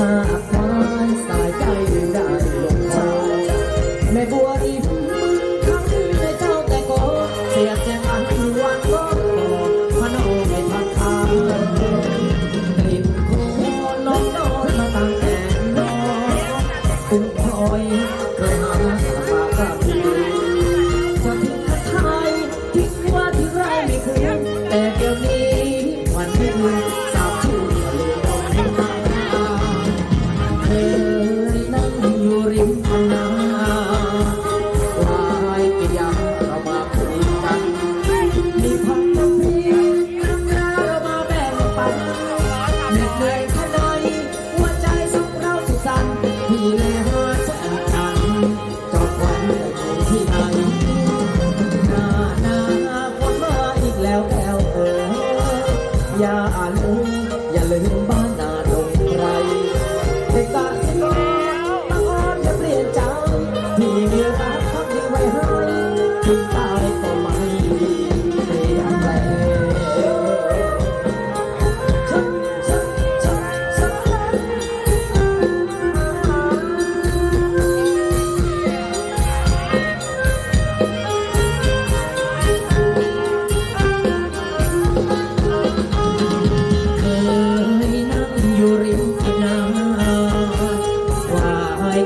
สาบควายสายใจได้ลงชาแม่บัวริมบึงคำในเจ้าแต่ก็เสียแจงอันวันก็พนมไม่ทันทางกลิ่นโคลองโนมาตั้งแต่นอนกุ้งพลอยเคยหาฝากกับ หนหน้าหน้าคนมาอีกแล้วแก้วเอ๋ยอย่าลืมอย่าลืมบ้านนาดงไกร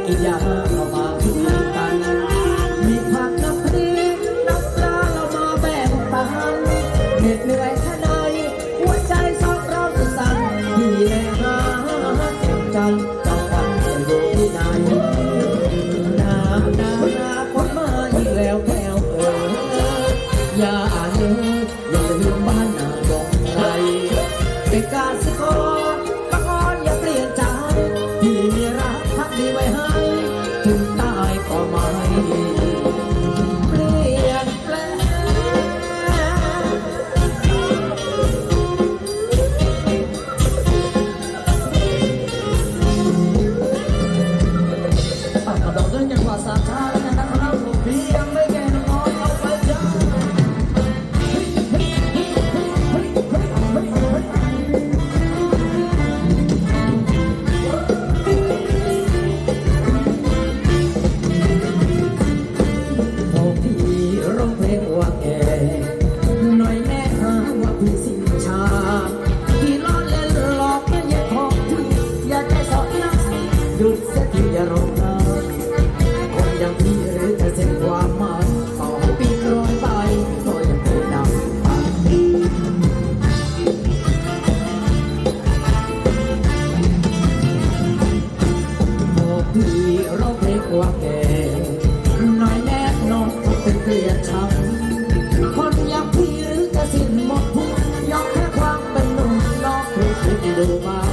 ให้กินยาเาว่าพี่สิ้นชาพี่ล้อเล่นหลอกแค่อย่าของที่อย่าใจสอดนักหยุดเสียทีอย่าร้องไห้คนอย่างพี่หรือจะเส้นความหมายต่อให้ปีนร้อยใบก็ยังไม่ดังปังโอ้พี่เราเพลงว่าแกหน่อยแน่นอนต้อเป็นเกลียดชัง เ